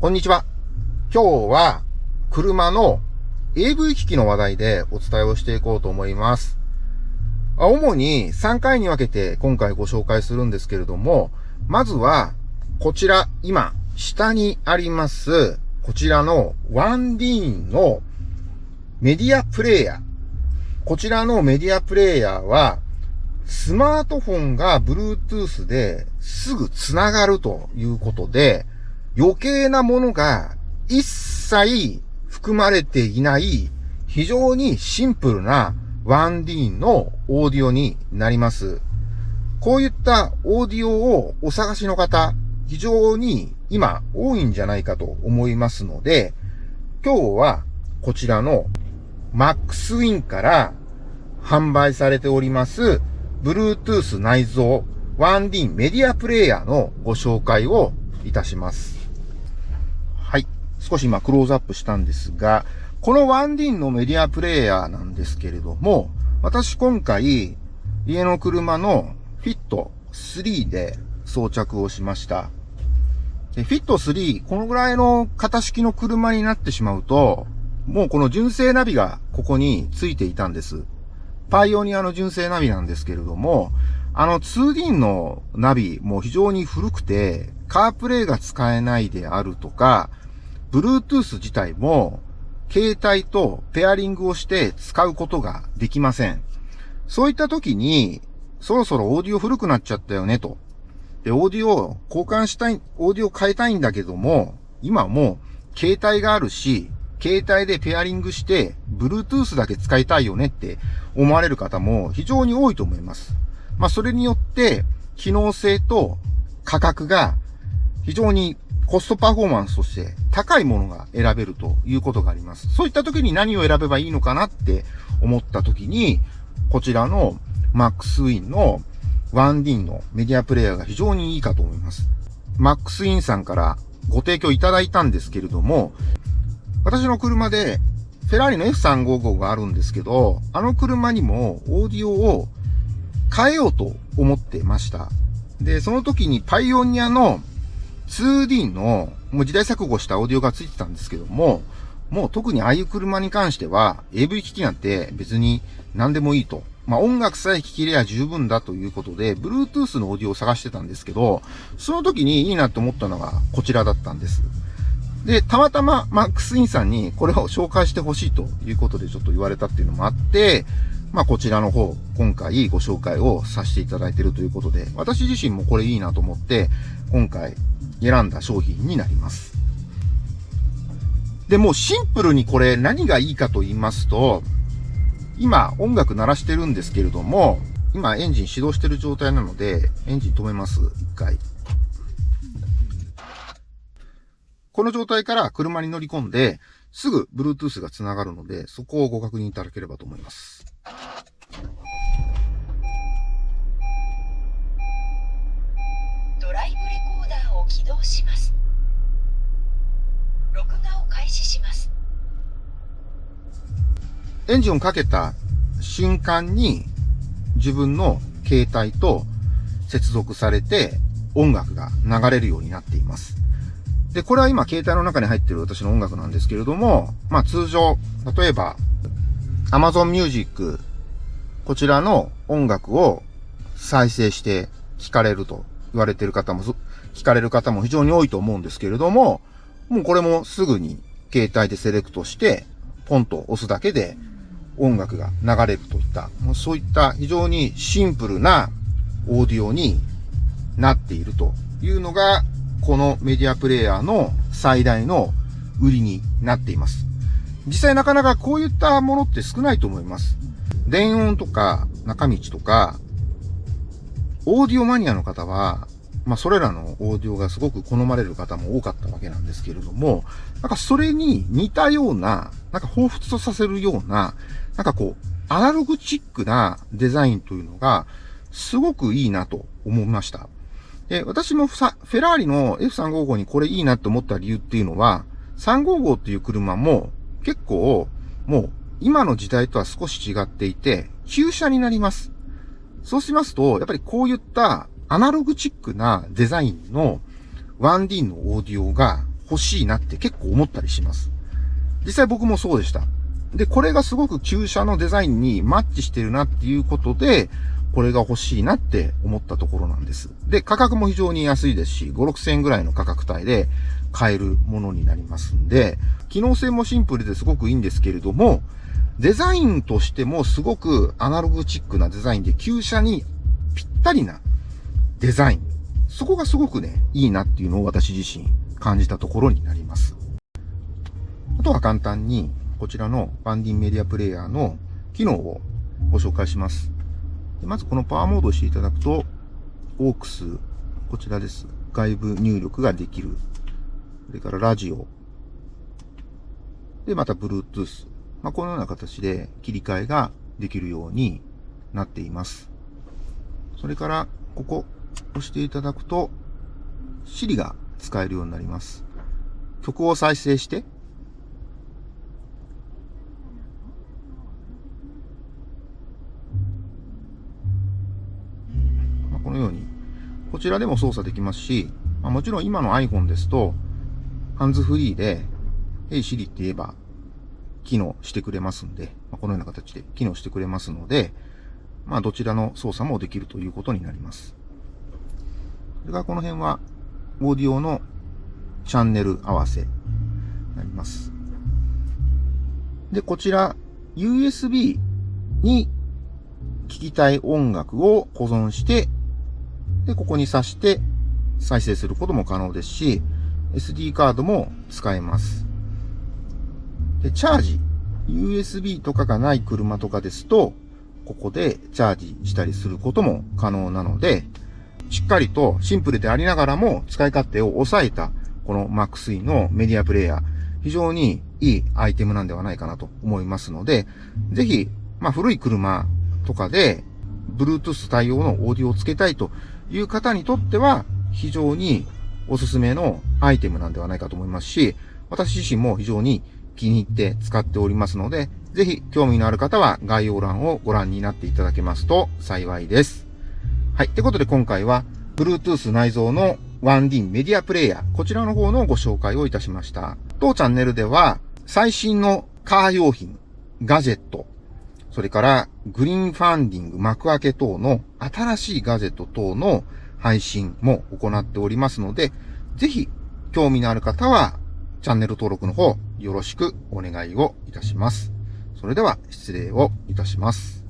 こんにちは。今日は車の AV 機器の話題でお伝えをしていこうと思います。主に3回に分けて今回ご紹介するんですけれども、まずはこちら今下にありますこちらのワンディーンのメディアプレイヤー。こちらのメディアプレイヤーはスマートフォンが Bluetooth ですぐ繋がるということで、余計なものが一切含まれていない非常にシンプルな 1D のオーディオになります。こういったオーディオをお探しの方、非常に今多いんじゃないかと思いますので、今日はこちらの MaxWin から販売されております Bluetooth 内蔵 1D メディアプレイヤーのご紹介をいたします。少し今クローズアップしたんですが、このワンディンのメディアプレイヤーなんですけれども、私今回、家の車のフィット3で装着をしました。でフィット3、このぐらいの型式の車になってしまうと、もうこの純正ナビがここについていたんです。パイオニアの純正ナビなんですけれども、あの 2D のナビも非常に古くて、カープレイが使えないであるとか、Bluetooth 自体も、携帯とペアリングをして使うことができません。そういった時に、そろそろオーディオ古くなっちゃったよねと。で、オーディオ交換したい、オーディオ変えたいんだけども、今も携帯があるし、携帯でペアリングして、Bluetooth だけ使いたいよねって思われる方も非常に多いと思います。まあ、それによって、機能性と価格が非常にコストパフォーマンスとして高いものが選べるということがあります。そういった時に何を選べばいいのかなって思った時に、こちらの MaxWin の 1D のメディアプレイヤーが非常にいいかと思います。MaxWin さんからご提供いただいたんですけれども、私の車でフェラーリの F355 があるんですけど、あの車にもオーディオを変えようと思ってました。で、その時にパイオニアの 2D の、もう時代錯誤したオーディオがついてたんですけども、もう特にああいう車に関しては、AV 機器なんて別に何でもいいと。まあ音楽さえ聴きれば十分だということで、Bluetooth のオーディオを探してたんですけど、その時にいいなと思ったのがこちらだったんです。で、たまたまマックスインさんにこれを紹介してほしいということでちょっと言われたっていうのもあって、まあこちらの方、今回ご紹介をさせていただいているということで、私自身もこれいいなと思って、今回選んだ商品になります。で、もうシンプルにこれ何がいいかと言いますと、今音楽鳴らしてるんですけれども、今エンジン始動してる状態なので、エンジン止めます。一回。この状態から車に乗り込んで、すぐ Bluetooth が繋がるので、そこをご確認いただければと思います。起動します。録画を開始します。エンジンをかけた瞬間に自分の携帯と接続されて音楽が流れるようになっています。で、これは今携帯の中に入っている私の音楽なんですけれども、まあ通常、例えば Amazon Music、こちらの音楽を再生して聞かれると言われてる方も、聞かれる方も非常に多いと思うんですけれども、もうこれもすぐに携帯でセレクトして、ポンと押すだけで音楽が流れるといった、そういった非常にシンプルなオーディオになっているというのが、このメディアプレイヤーの最大の売りになっています。実際なかなかこういったものって少ないと思います。電音とか中道とか、オーディオマニアの方は、まあそれらのオーディオがすごく好まれる方も多かったわけなんですけれども、なんかそれに似たような、なんか彷彿とさせるような、なんかこう、アナログチックなデザインというのが、すごくいいなと思いました。で、私もフェラーリの F355 にこれいいなって思った理由っていうのは、355っていう車も結構、もう今の時代とは少し違っていて、旧車になります。そうしますと、やっぱりこういったアナログチックなデザインの 1D のオーディオが欲しいなって結構思ったりします。実際僕もそうでした。で、これがすごく旧車のデザインにマッチしてるなっていうことで、これが欲しいなって思ったところなんです。で、価格も非常に安いですし、5、6千円ぐらいの価格帯で買えるものになりますんで、機能性もシンプルですごくいいんですけれども、デザインとしてもすごくアナログチックなデザインで、旧車にぴったりなデザイン。そこがすごくね、いいなっていうのを私自身感じたところになります。あとは簡単に、こちらのバンディンメディアプレイヤーの機能をご紹介します。まずこのパワーモードをしていただくと、オークス、こちらです。外部入力ができる。それからラジオ。で、また Bluetooth。まあ、このような形で切り替えができるようになっています。それから、ここ押していただくと、Siri が使えるようになります。曲を再生して、まあこのように、こちらでも操作できますし、まあ、もちろん今の iPhone ですと、ハンズフリーで、Hey Siri って言えば、機能してくれますんで、まあ、このような形で機能してくれますので、まあ、どちらの操作もできるということになります。それからこの辺は、オーディオのチャンネル合わせになります。で、こちら、USB に聞きたい音楽を保存してで、ここに挿して再生することも可能ですし、SD カードも使えます。で、チャージ。USB とかがない車とかですと、ここでチャージしたりすることも可能なので、しっかりとシンプルでありながらも使い勝手を抑えたこの MaxE のメディアプレイヤー、非常にいいアイテムなんではないかなと思いますので、ぜひ、まあ古い車とかで Bluetooth 対応のオーディオをつけたいという方にとっては非常におすすめのアイテムなんではないかと思いますし、私自身も非常に気に入って使っておりますので、ぜひ興味のある方は概要欄をご覧になっていただけますと幸いです。はい。ってことで今回は Bluetooth 内蔵の 1D メディアプレイヤー、こちらの方のご紹介をいたしました。当チャンネルでは最新のカー用品、ガジェット、それからグリーンファンディング、幕開け等の新しいガジェット等の配信も行っておりますので、ぜひ興味のある方はチャンネル登録の方よろしくお願いをいたします。それでは失礼をいたします。